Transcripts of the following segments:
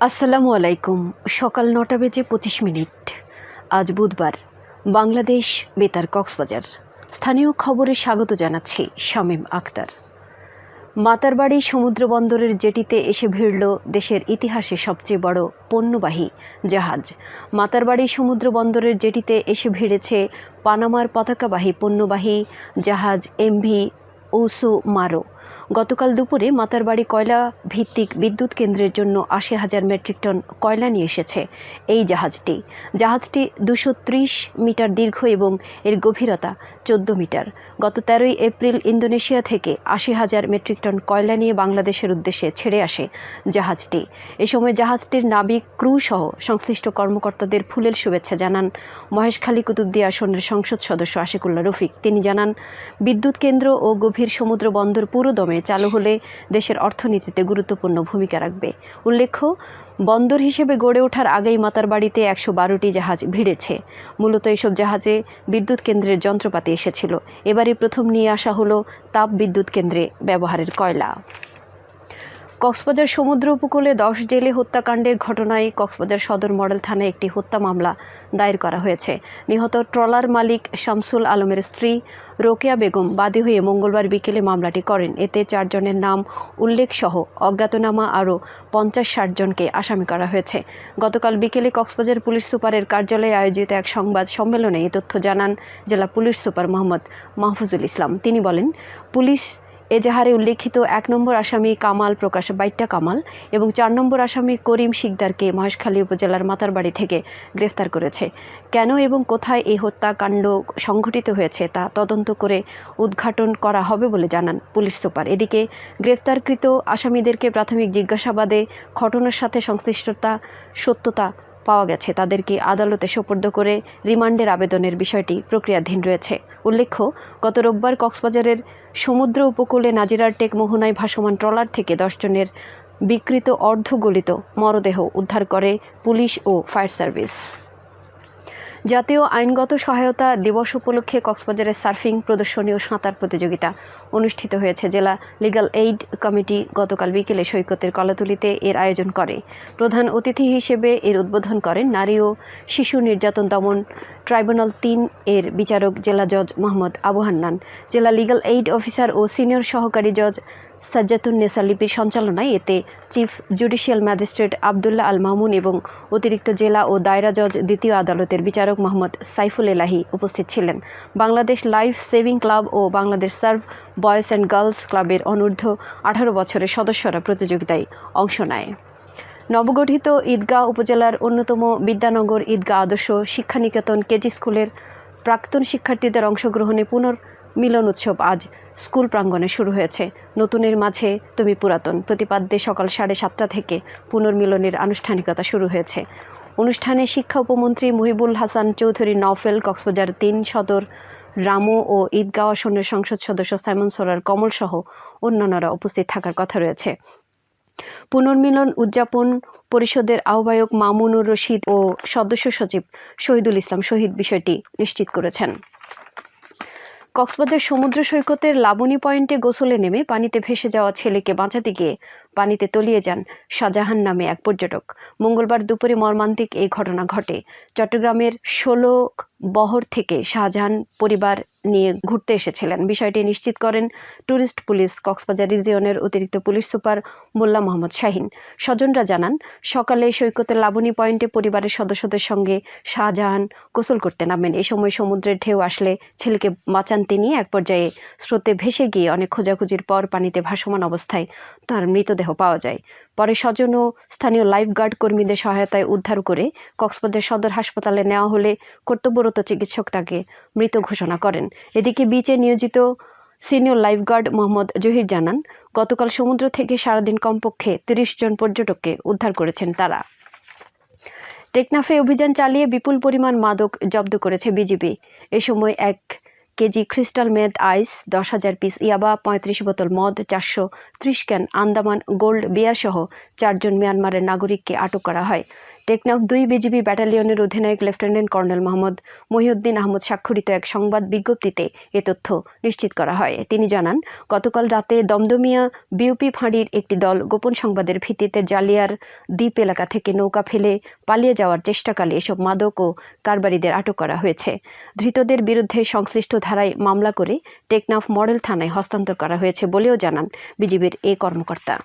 আসসালামু আলাইকুম। সকাল নটা বেজে পঁচিশ মিনিট। আজ বুধবার। বাংলাদেশ বেতার কক্সবাজার। স্থানীয় খবরে স্বাগত জানাচ্ছি শামীম আক্তার মাতারবাড়ি সমুদ্র বন্দরের জেটিতে এসে ভিড়ল দেশের ইতিহাসে সবচেয়ে বড় পণ্যবাহী জাহাজ। মাতারবাড়ি সমুদ্র বন্দরের জেটিতে এসে ভিড়েছে পানামার পতাকাবাহী পণ্যবাহী জাহাজ এমভি ওসু মারো গতকাল দুপুরে মাতারবাড়ি কয়লা ভিত্তিক বিদ্যুৎ কেন্দ্রের জন্য আশি হাজার মেট্রিক টন কয়লা নিয়ে এসেছে এই জাহাজটি। জাহাজটি দুশো মিটার দীর্ঘ এবং এর গভীরতা চোদ্দ মিটার। গত তেরোই এপ্রিল ইন্দোনেশিয়া থেকে আশি হাজার মেট্রিক টন কয়লা নিয়ে বাংলাদেশের উদ্দেশ্যে ছেড়ে আসে জাহাজটি। এ সময় জাহাজটির নাবিক, ক্রু সহ সংশ্লিষ্ট কর্মকর্তাদের ফুলেল শুভেচ্ছা জানান মহেশখালী কুতুবদিয়া আসনের সংসদ সদস্য আশিকুল্লাহ রফিক। তিনি জানান, বিদ্যুৎ কেন্দ্র ও গভীর সমুদ্র বন্দর পুরোদমে চালু হলে দেশের অর্থনীতিতে গুরুত্বপূর্ণ ভূমিকা রাখবে। উল্লেখ্য, বন্দর হিসেবে গড়ে ওঠার আগেই মাতার বাড়িতে একশো বারোটি জাহাজ ভিড়েছে। মূলত এসব জাহাজে বিদ্যুৎ কেন্দ্রের যন্ত্রপাতি এসেছিল। এবারই প্রথম নিয়ে আসা হলো তাপ বিদ্যুৎ কেন্দ্রে ব্যবহারের কয়লা। কক্সবাজার সমুদ্র উপকূলে দশ জেলে হত্যাকাণ্ডের ঘটনায় কক্সবাজার সদর মডেল থানায় একটি হত্যা মামলা দায়ের করা হয়েছে। নিহত ট্রলার মালিক শামসুল আলমের স্ত্রী রোকেয়া বেগম বাদী হয়ে মঙ্গলবার বিকেলে মামলাটি করেন। এতে চারজনের নাম উল্লেখসহ অজ্ঞাতনামা আরও পঞ্চাশ ষাট জনকে আসামি করা হয়েছে। গতকাল বিকেলে কক্সবাজার পুলিশ সুপারের কার্যালয়ে আয়োজিত এক সংবাদ সম্মেলনে এই তথ্য জানান জেলা পুলিশ সুপার মোহাম্মদ মাহফুজুল ইসলাম। তিনি বলেন, পুলিশ এজাহারে উল্লেখিত এক নম্বর আসামি কামাল প্রকাশ, বাইট্টা কামাল এবং চার নম্বর আসামি করিম শিকদারকে মহেশখালী উপজেলার মাতারবাড়ি থেকে গ্রেফতার করেছে। কেন এবং কোথায় এই হত্যাকাণ্ড সংঘটিত হয়েছে তা তদন্ত করে উদ্ঘাটন করা হবে বলে জানান পুলিশ সুপার। এদিকে গ্রেফতারকৃত আসামিদেরকে প্রাথমিক জিজ্ঞাসাবাদে, ঘটনার সাথে সংশ্লিষ্টতা, সত্যতা পাওয়া গেছে। তাদেরকে আদালতে সোপর্দ করে রিমান্ডের আবেদনের বিষয়টি প্রক্রিয়াধীন রয়েছে। উল্লেখ্য, গত রোববার কক্সবাজারের সমুদ্র উপকূলে নাজিরার টেক মোহনায় ভাসমান ট্রলার থেকে দশজনের বিকৃত অর্ধগলিত মরদেহ উদ্ধার করে পুলিশ ও ফায়ার সার্ভিস। জাতীয় আইনগত সহায়তা দিবস উপলক্ষে কক্সবাজারের সার্ফিং, প্রদর্শনী ও সাঁতার প্রতিযোগিতা অনুষ্ঠিত হয়েছে। জেলা লিগাল এইড কমিটি গতকাল বিকেলে সৈকতের কলাতুলিতে এর আয়োজন করে। প্রধান অতিথি হিসেবে এর উদ্বোধন করেন নারী ও শিশু নির্যাতন দমন ট্রাইব্যুনাল তিন এর বিচারক জেলা জজ মোহাম্মদ আবু হান্নান। জেলা লিগাল এইড অফিসার ও সিনিয়র সহকারী জজ সাজ্জাতুন্নেসা লিপির সঞ্চালনায় এতে chief judicial magistrate Abdullah Al Mamun এবং অতিরিক্ত জেলা ও দায়রা জজ দ্বিতীয় আদালতের বিচারক মোহাম্মদ সাইফুল এলাহি উপস্থিত ছিলেন। Bangladesh life saving club O Bangladesh serve boys and girls ক্লাবের অনূর্ধ্ব আঠারো বছরের সদস্যরা প্রতিযোগিতায় অংশ নেয়। নবগঠিত ঈদগাঁও উপজেলার অন্যতম বিদ্যানগর ঈদগাঁ আদর্শ শিক্ষানিকেতন কেজি স্কুলের প্রাক্তন শিক্ষার্থীদের অংশগ্রহণে পুনর্মিলন উৎসব আজ স্কুল প্রাঙ্গণে শুরু হয়েছে। নতুনের মাঝে তুমি পুরাতন। প্রতিপাদ্যে সকাল সাড়ে সাতটা থেকে পুনর্মিলনের আনুষ্ঠানিকতা শুরু হয়েছে। অনুষ্ঠানে শিক্ষা উপমন্ত্রী মহিবুল হাসান চৌধুরী, নওফেল, কক্সবাজার তিন সদর, রামু ও ঈদগাঁও আসনের সংসদ সদস্য সাইমন সোরার, কমলসহ অন্যান্যরা উপস্থিত থাকার কথা রয়েছে। পুনর্মিলন উদযাপন পরিষদের আহ্বায়ক মামুনুর রশিদ ও সদস্য সচিব শহীদুল ইসলাম শহীদ বিষয়টি নিশ্চিত করেছেন। কক্সবাজার সমুদ্র সৈকতের লাবণী পয়েন্টে গোসলে নেমে পানিতে ভেসে যাওয়া ছেলেকে বাঁচাতে গিয়ে পানিতে তলিয়ে যান শাহজাহান নামে এক পর্যটক। মঙ্গলবার দুপুরে মর্মান্তিক এই ঘটনা ঘটে। চট্টগ্রামের ষোলো বহর থেকে শাহজাহান পরিবার নিয়ে ঘুরতে এসেছিলেন। বিষয়টি নিশ্চিত করেন ট্যুরিস্ট পুলিশ কক্সবাজার রিজিয়নের অতিরিক্ত পুলিশ সুপার মোল্লা মোহাম্মদ শাহিন। স্বজনরা জানান, সকালে সৈকতের লাবণী পয়েন্টে পরিবারের সদস্যদের সঙ্গে শাহজাহান গোসল করতে নামেন এ সময় সমুদ্রের ঢেউ আসলে ছেলেকে বাঁচান তিনি। এক পর্যায়ে স্রোতে ভেসে গিয়ে অনেক খোঁজাখুঁজির পর পানিতে ভাসমান অবস্থায় তার মৃতদেহ পাওয়া যায়। পরে স্বজন ও স্থানীয় লাইফগার্ড কর্মীদের সহায়তায় উদ্ধার করে কক্সবাজার সদর হাসপাতালে নেওয়া হলে কর্তব্যরত চিকিৎসক তাকে মৃত ঘোষণা করেন। এদিকে বিচে নিয়োজিত সিনিয়র লাইফগার্ড মোহাম্মদ জহির জানান, গতকাল সমুদ্র থেকে সারাদিন কমপক্ষে তিরিশ জন পর্যটককে উদ্ধার করেছেন তারা। টেকনাফে অভিযান চালিয়ে বিপুল পরিমাণ মাদক জব্দ করেছে বিজিবি। এ সময় এক কেজি ক্রিস্টাল মেদ আইস, দশ হাজার পিস ইয়াবা, পঁয়ত্রিশ বোতল মদ, চারশো ত্রিশ ক্যান আন্দামান গোল্ড বিয়ার সহ চারজন মিয়ানমারের নাগরিককে আটক করা হয়। টেকনাফ দুই বিজিবি ব্যাটালিয়নের অধিনায়ক লেফটেন্যান্ট কর্নেল মোহাম্মদ মহিউদ্দিন আহমদ স্বাক্ষরিত এক সংবাদ বিজ্ঞপ্তিতে এ তথ্য নিশ্চিত করা হয়। তিনি জানান, গতকাল রাতে দমদমিয়া বিউপি ফাঁড়ির একটি দল গোপন সংবাদের ভিত্তিতে জালিয়ার দ্বীপ এলাকা থেকে নৌকা ফেলে পালিয়ে যাওয়ার চেষ্টাকালে এসব মাদক ও কারবারিদের আটক করা হয়েছে। ধৃতদের বিরুদ্ধে সংশ্লিষ্ট ধারায় মামলা করে টেকনাফ মডেল থানায় হস্তান্তর করা হয়েছে বলেও জানান বিজিবির এ কর্মকর্তা।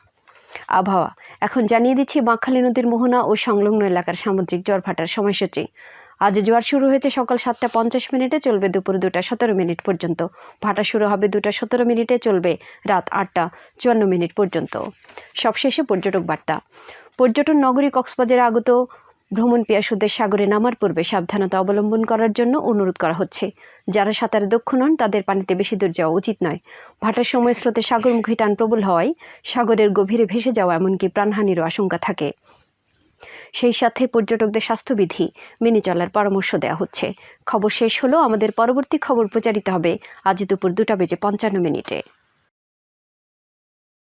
আবহাওয়া। এখন জানিয়ে দিচ্ছি, বাঁকখালী নদীর মোহনা ও সংলগ্ন এলাকার সামুদ্রিক জ্বর ভাটার সময়সূচি। আজ জোয়ার শুরু হয়েছে সকাল সাতটা পঞ্চাশ মিনিটে, চলবে দুপুর দুটা সতেরো মিনিট পর্যন্ত। ভাটা শুরু হবে দুটা সতেরো মিনিটে, চলবে রাত আটটা চুয়ান্ন মিনিট পর্যন্ত। সবশেষে পর্যটক বার্তা। পর্যটন নগরী কক্সবাজারে আগত ভ্রমণ পিয়াসুদের সাগরে নামার পূর্বে সাবধানতা অবলম্বন করার জন্য অনুরোধ করা হচ্ছে। যারা সাঁতারে দক্ষ নন, তাদের পানিতে বেশি দূর যাওয়া উচিত নয়। ভাটার সময় স্রোতে সাগরমুখী টান প্রবল হওয়ায় সাগরের গভীরে ভেসে যাওয়া এমনকি প্রাণহানিরও আশঙ্কা থাকে। সেই সাথে পর্যটকদের স্বাস্থ্যবিধি মেনে চলার পরামর্শ দেওয়া হচ্ছে। খবর শেষ হলো। আমাদের পরবর্তী খবর প্রচারিত হবে আজ দুপুর দুটা বেজে পঞ্চান্ন মিনিটে।